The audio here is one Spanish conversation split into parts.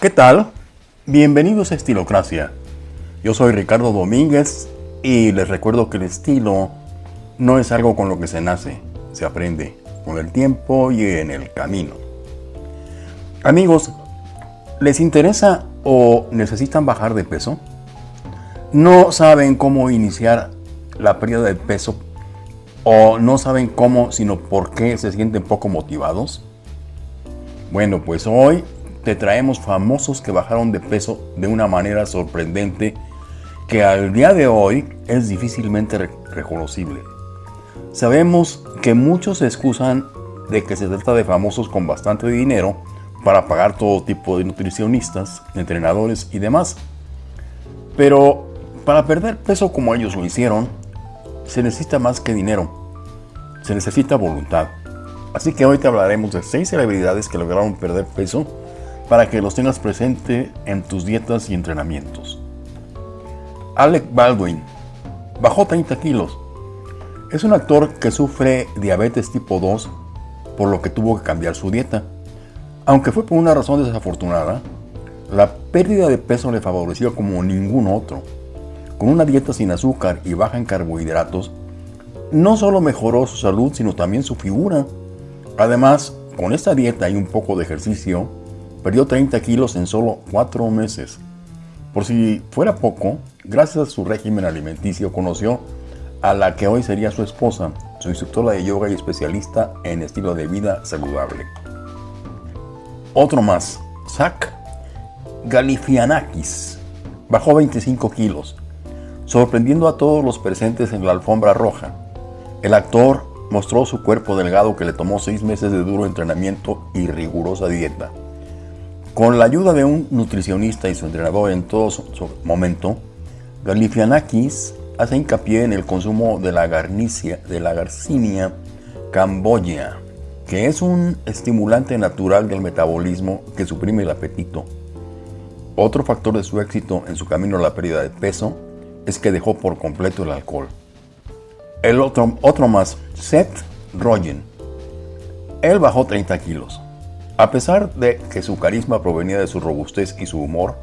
¿Qué tal? Bienvenidos a Estilocracia. Yo soy Ricardo Domínguez y les recuerdo que el estilo no es algo con lo que se nace, se aprende con el tiempo y en el camino. Amigos, ¿les interesa o necesitan bajar de peso? ¿No saben cómo iniciar la pérdida de peso o no saben cómo, sino por qué se sienten poco motivados? Bueno, pues hoy traemos famosos que bajaron de peso de una manera sorprendente que al día de hoy es difícilmente reconocible. Sabemos que muchos se excusan de que se trata de famosos con bastante dinero para pagar todo tipo de nutricionistas, entrenadores y demás. Pero para perder peso como ellos lo hicieron, se necesita más que dinero, se necesita voluntad. Así que hoy te hablaremos de 6 celebridades que lograron perder peso para que los tengas presente en tus dietas y entrenamientos. Alec Baldwin bajó 30 kilos. Es un actor que sufre diabetes tipo 2, por lo que tuvo que cambiar su dieta. Aunque fue por una razón desafortunada, la pérdida de peso le favoreció como ningún otro. Con una dieta sin azúcar y baja en carbohidratos, no solo mejoró su salud, sino también su figura. Además, con esta dieta y un poco de ejercicio, Perdió 30 kilos en solo 4 meses. Por si fuera poco, gracias a su régimen alimenticio conoció a la que hoy sería su esposa, su instructora de yoga y especialista en estilo de vida saludable. Otro más, Zach Galifianakis, bajó 25 kilos, sorprendiendo a todos los presentes en la alfombra roja. El actor mostró su cuerpo delgado que le tomó 6 meses de duro entrenamiento y rigurosa dieta. Con la ayuda de un nutricionista y su entrenador en todo su, momento, Galifianakis hace hincapié en el consumo de la, garnicia, de la Garcinia camboya, que es un estimulante natural del metabolismo que suprime el apetito. Otro factor de su éxito en su camino a la pérdida de peso es que dejó por completo el alcohol. El otro, otro más, Seth Rogen. Él bajó 30 kilos. A pesar de que su carisma provenía de su robustez y su humor,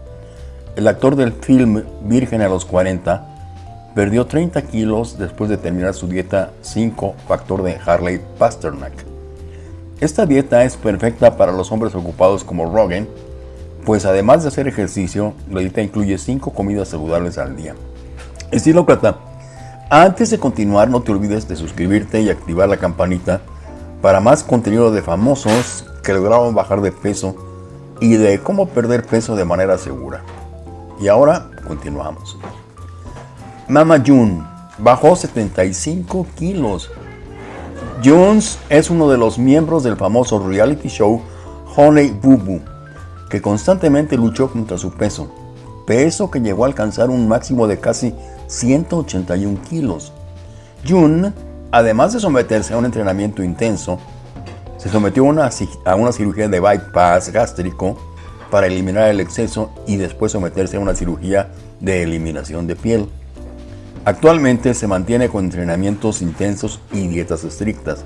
el actor del film Virgen a los 40 perdió 30 kilos después de terminar su dieta 5 factor de Harley Pasternak. Esta dieta es perfecta para los hombres ocupados como Rogan, pues además de hacer ejercicio, la dieta incluye 5 comidas saludables al día. Estilócrata, antes de continuar no te olvides de suscribirte y activar la campanita para más contenido de famosos que lograron bajar de peso y de cómo perder peso de manera segura. Y ahora continuamos. Mama June bajó 75 kilos. Jones es uno de los miembros del famoso reality show Honey Boo Boo, que constantemente luchó contra su peso, peso que llegó a alcanzar un máximo de casi 181 kilos. June, además de someterse a un entrenamiento intenso, se sometió a una, cirugía de bypass gástrico para eliminar el exceso y después someterse a una cirugía de eliminación de piel. Actualmente se mantiene con entrenamientos intensos y dietas estrictas.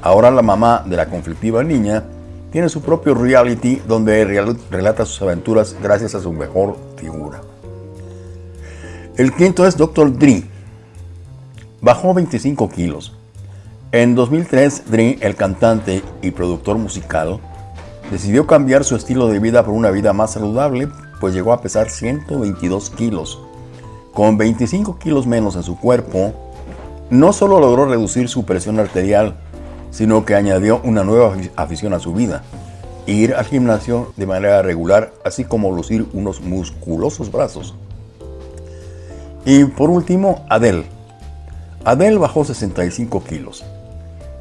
Ahora la mamá de la conflictiva niña tiene su propio reality donde relata sus aventuras gracias a su mejor figura. El quinto es Dr. Dre. Bajó 25 kilos. En 2003, Dream, el cantante y productor musical, decidió cambiar su estilo de vida por una vida más saludable, pues llegó a pesar 122 kilos. Con 25 kilos menos en su cuerpo, no solo logró reducir su presión arterial, sino que añadió una nueva afición a su vida, ir al gimnasio de manera regular, así como lucir unos musculosos brazos. Y por último, Adele. Adele bajó 65 kilos.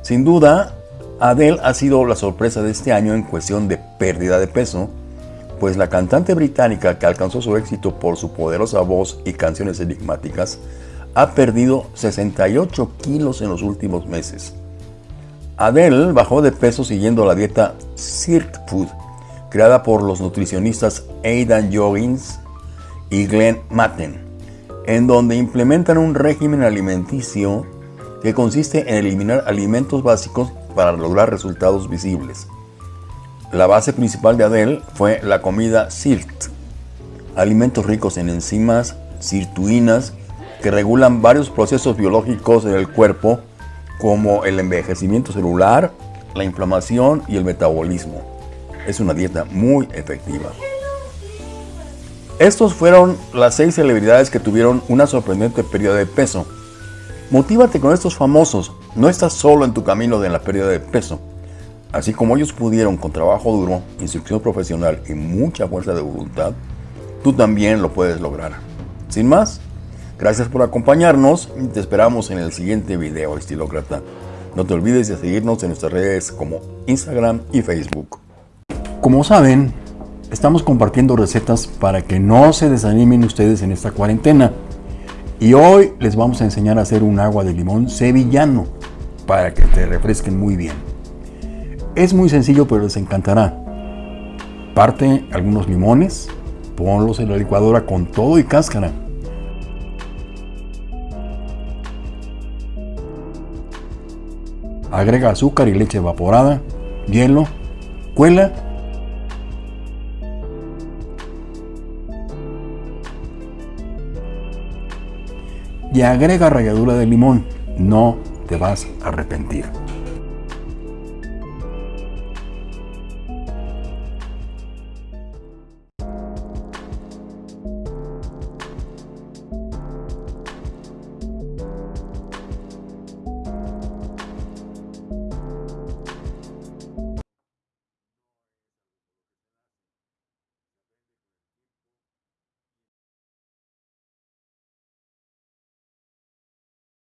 Sin duda, Adele ha sido la sorpresa de este año en cuestión de pérdida de peso, pues la cantante británica que alcanzó su éxito por su poderosa voz y canciones enigmáticas ha perdido 68 kilos en los últimos meses. Adele bajó de peso siguiendo la dieta Cirque Food, creada por los nutricionistas Aidan Joggins y Glenn Matten, en donde implementan un régimen alimenticio que consiste en eliminar alimentos básicos para lograr resultados visibles. La base principal de Adele fue la comida SIRT, alimentos ricos en enzimas sirtuinas que regulan varios procesos biológicos del cuerpo como el envejecimiento celular, la inflamación y el metabolismo. Es una dieta muy efectiva. Estos fueron las seis celebridades que tuvieron una sorprendente pérdida de peso. Motívate con estos famosos, no estás solo en tu camino de la pérdida de peso. Así como ellos pudieron con trabajo duro, instrucción profesional y mucha fuerza de voluntad, tú también lo puedes lograr. Sin más, gracias por acompañarnos y te esperamos en el siguiente video, estilócrata. No te olvides de seguirnos en nuestras redes como Instagram y Facebook. Como saben, estamos compartiendo recetas para que no se desanimen ustedes en esta cuarentena. Y hoy les vamos a enseñar a hacer un agua de limón sevillano para que te refresquen muy bien. Es muy sencillo pero les encantará. Parte algunos limones, ponlos en la licuadora con todo y cáscara. Agrega azúcar y leche evaporada, hielo, cuela y agrega ralladura de limón. No te vas a arrepentir.